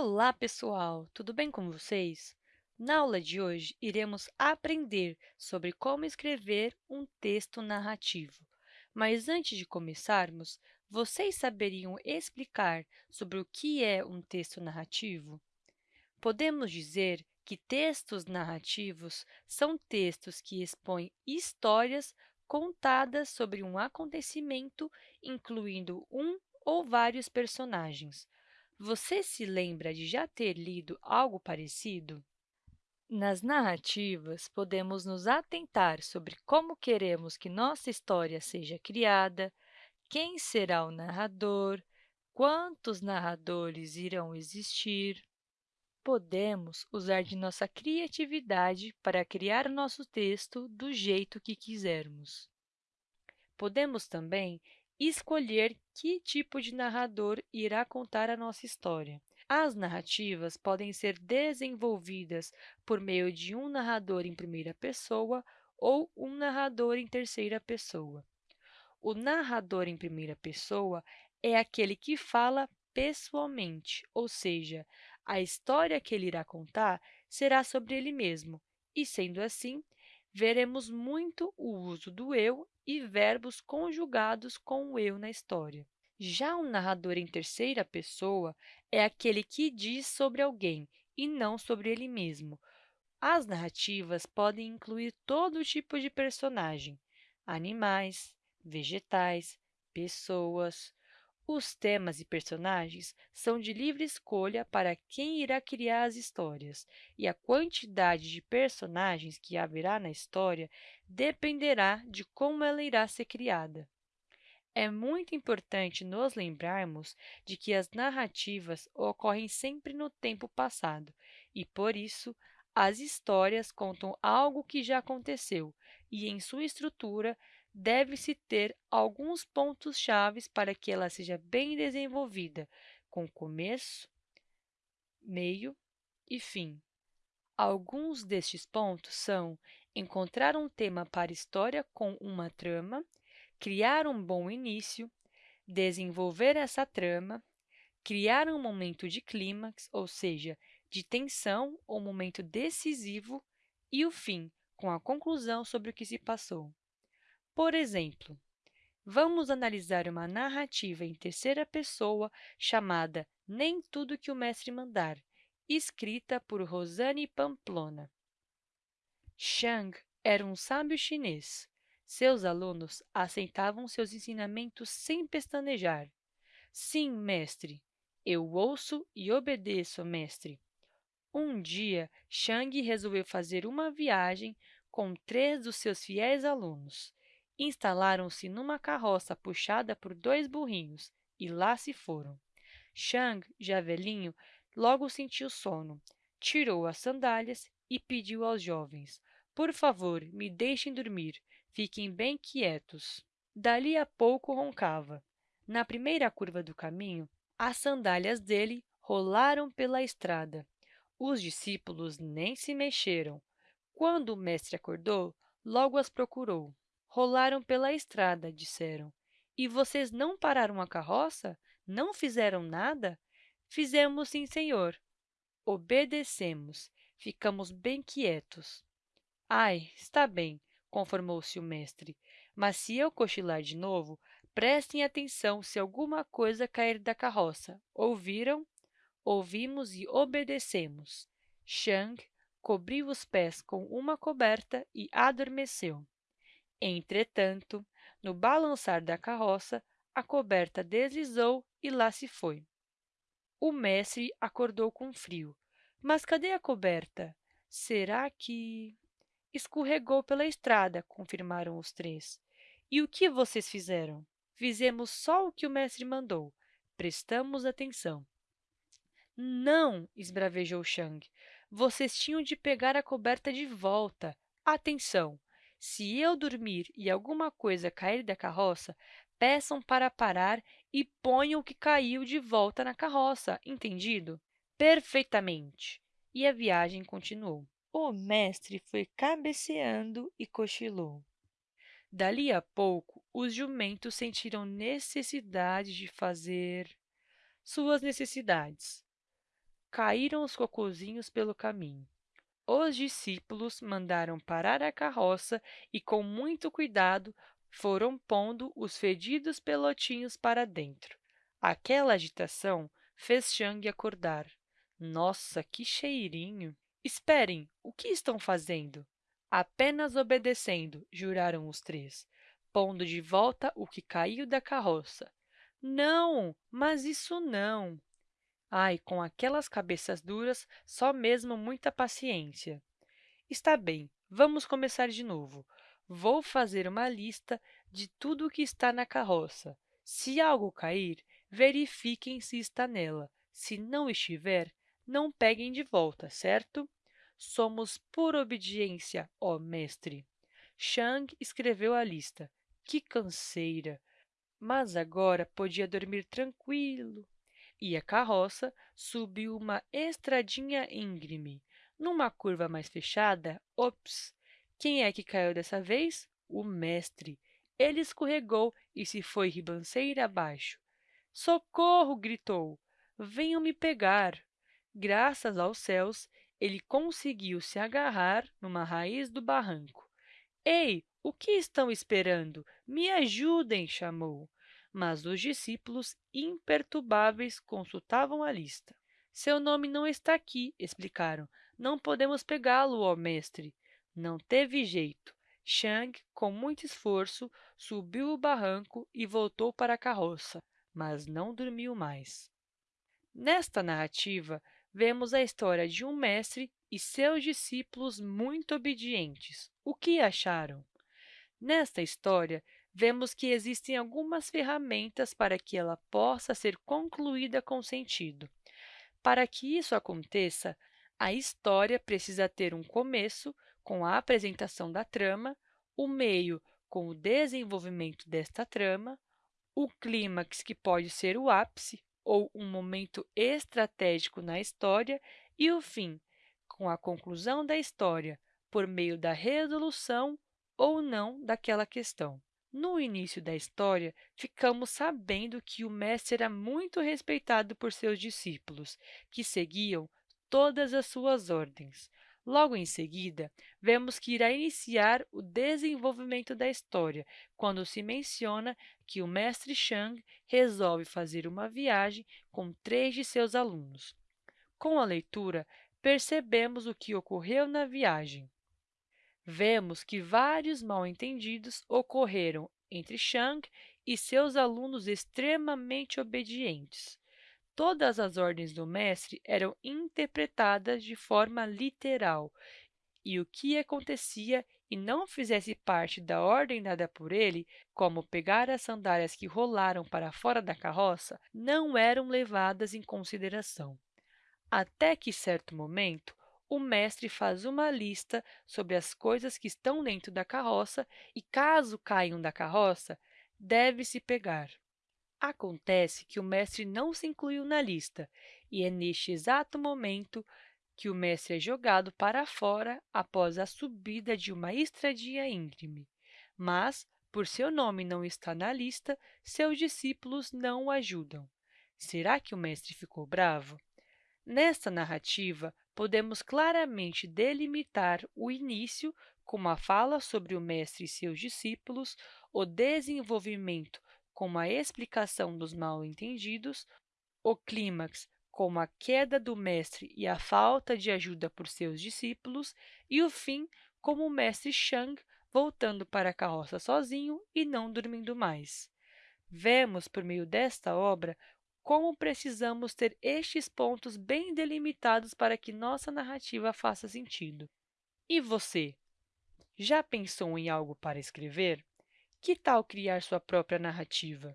Olá, pessoal! Tudo bem com vocês? Na aula de hoje, iremos aprender sobre como escrever um texto narrativo. Mas antes de começarmos, vocês saberiam explicar sobre o que é um texto narrativo? Podemos dizer que textos narrativos são textos que expõem histórias contadas sobre um acontecimento, incluindo um ou vários personagens. Você se lembra de já ter lido algo parecido? Nas narrativas, podemos nos atentar sobre como queremos que nossa história seja criada, quem será o narrador, quantos narradores irão existir. Podemos usar de nossa criatividade para criar nosso texto do jeito que quisermos. Podemos também escolher que tipo de narrador irá contar a nossa história. As narrativas podem ser desenvolvidas por meio de um narrador em primeira pessoa ou um narrador em terceira pessoa. O narrador em primeira pessoa é aquele que fala pessoalmente, ou seja, a história que ele irá contar será sobre ele mesmo, e, sendo assim, veremos muito o uso do eu e verbos conjugados com o eu na história. Já o narrador em terceira pessoa é aquele que diz sobre alguém e não sobre ele mesmo. As narrativas podem incluir todo tipo de personagem, animais, vegetais, pessoas, os temas e personagens são de livre escolha para quem irá criar as histórias, e a quantidade de personagens que haverá na história dependerá de como ela irá ser criada. É muito importante nos lembrarmos de que as narrativas ocorrem sempre no tempo passado e, por isso, as histórias contam algo que já aconteceu e, em sua estrutura, deve-se ter alguns pontos chaves para que ela seja bem desenvolvida, com começo, meio e fim. Alguns destes pontos são encontrar um tema para história com uma trama, criar um bom início, desenvolver essa trama, criar um momento de clímax, ou seja, de tensão ou momento decisivo, e o fim, com a conclusão sobre o que se passou. Por exemplo, vamos analisar uma narrativa em terceira pessoa chamada Nem Tudo que o Mestre Mandar, escrita por Rosane Pamplona. Shang era um sábio chinês. Seus alunos aceitavam seus ensinamentos sem pestanejar. Sim, mestre. Eu ouço e obedeço, mestre. Um dia, Shang resolveu fazer uma viagem com três dos seus fiéis alunos instalaram-se numa carroça puxada por dois burrinhos e lá se foram. Shang, já velhinho, logo sentiu sono, tirou as sandálias e pediu aos jovens, por favor, me deixem dormir, fiquem bem quietos. Dali a pouco roncava. Na primeira curva do caminho, as sandálias dele rolaram pela estrada. Os discípulos nem se mexeram. Quando o mestre acordou, logo as procurou. Rolaram pela estrada, disseram. E vocês não pararam a carroça? Não fizeram nada? Fizemos sim, senhor. Obedecemos. Ficamos bem quietos. Ai, está bem, conformou-se o mestre. Mas se eu cochilar de novo, prestem atenção se alguma coisa cair da carroça. Ouviram? Ouvimos e obedecemos. Shang cobriu os pés com uma coberta e adormeceu. Entretanto, no balançar da carroça, a coberta deslizou e lá se foi. O mestre acordou com frio. Mas cadê a coberta? Será que... Escorregou pela estrada, confirmaram os três. E o que vocês fizeram? Fizemos só o que o mestre mandou. Prestamos atenção. Não, esbravejou Shang. Vocês tinham de pegar a coberta de volta. Atenção! Se eu dormir e alguma coisa cair da carroça, peçam para parar e ponham o que caiu de volta na carroça, entendido? Perfeitamente. E a viagem continuou. O mestre foi cabeceando e cochilou. Dali a pouco, os jumentos sentiram necessidade de fazer suas necessidades. caíram os cocozinhos pelo caminho. Os discípulos mandaram parar a carroça e, com muito cuidado, foram pondo os fedidos pelotinhos para dentro. Aquela agitação fez Chang acordar. Nossa, que cheirinho! Esperem, o que estão fazendo? Apenas obedecendo, juraram os três, pondo de volta o que caiu da carroça. Não, mas isso não. Ai, com aquelas cabeças duras, só mesmo muita paciência. Está bem, vamos começar de novo. Vou fazer uma lista de tudo o que está na carroça. Se algo cair, verifiquem se está nela. Se não estiver, não peguem de volta, certo? Somos por obediência, ó mestre. Shang escreveu a lista. Que canseira! Mas agora podia dormir tranquilo. E a carroça subiu uma estradinha íngreme. Numa curva mais fechada, ops! Quem é que caiu dessa vez? O mestre. Ele escorregou e se foi ribanceira abaixo. Socorro! gritou. Venham me pegar. Graças aos céus, ele conseguiu se agarrar numa raiz do barranco. Ei, o que estão esperando? Me ajudem! chamou. Mas os discípulos, imperturbáveis, consultavam a lista. Seu nome não está aqui, explicaram. Não podemos pegá-lo, ó mestre. Não teve jeito. Shang, com muito esforço, subiu o barranco e voltou para a carroça, mas não dormiu mais. Nesta narrativa, vemos a história de um mestre e seus discípulos muito obedientes. O que acharam? Nesta história, vemos que existem algumas ferramentas para que ela possa ser concluída com sentido. Para que isso aconteça, a história precisa ter um começo, com a apresentação da trama, o meio, com o desenvolvimento desta trama, o clímax, que pode ser o ápice, ou um momento estratégico na história, e o fim, com a conclusão da história, por meio da resolução ou não daquela questão. No início da história, ficamos sabendo que o mestre era muito respeitado por seus discípulos, que seguiam todas as suas ordens. Logo em seguida, vemos que irá iniciar o desenvolvimento da história, quando se menciona que o mestre Shang resolve fazer uma viagem com três de seus alunos. Com a leitura, percebemos o que ocorreu na viagem vemos que vários mal-entendidos ocorreram entre Shang e seus alunos extremamente obedientes. Todas as ordens do mestre eram interpretadas de forma literal, e o que acontecia e não fizesse parte da ordem dada por ele, como pegar as sandálias que rolaram para fora da carroça, não eram levadas em consideração. Até que, certo momento, o mestre faz uma lista sobre as coisas que estão dentro da carroça e, caso caiam da carroça, deve-se pegar. Acontece que o mestre não se incluiu na lista, e é neste exato momento que o mestre é jogado para fora após a subida de uma estradinha íngreme. Mas, por seu nome não estar na lista, seus discípulos não o ajudam. Será que o mestre ficou bravo? Nesta narrativa, podemos claramente delimitar o início com uma fala sobre o mestre e seus discípulos, o desenvolvimento com uma explicação dos mal-entendidos, o clímax com a queda do mestre e a falta de ajuda por seus discípulos, e o fim como o mestre Shang voltando para a carroça sozinho e não dormindo mais. Vemos, por meio desta obra, como precisamos ter estes pontos bem delimitados para que nossa narrativa faça sentido. E você? Já pensou em algo para escrever? Que tal criar sua própria narrativa?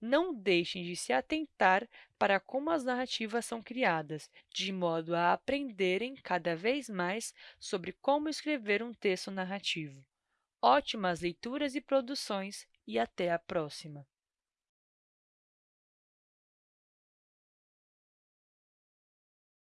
Não deixem de se atentar para como as narrativas são criadas, de modo a aprenderem cada vez mais sobre como escrever um texto narrativo. Ótimas leituras e produções e até a próxima!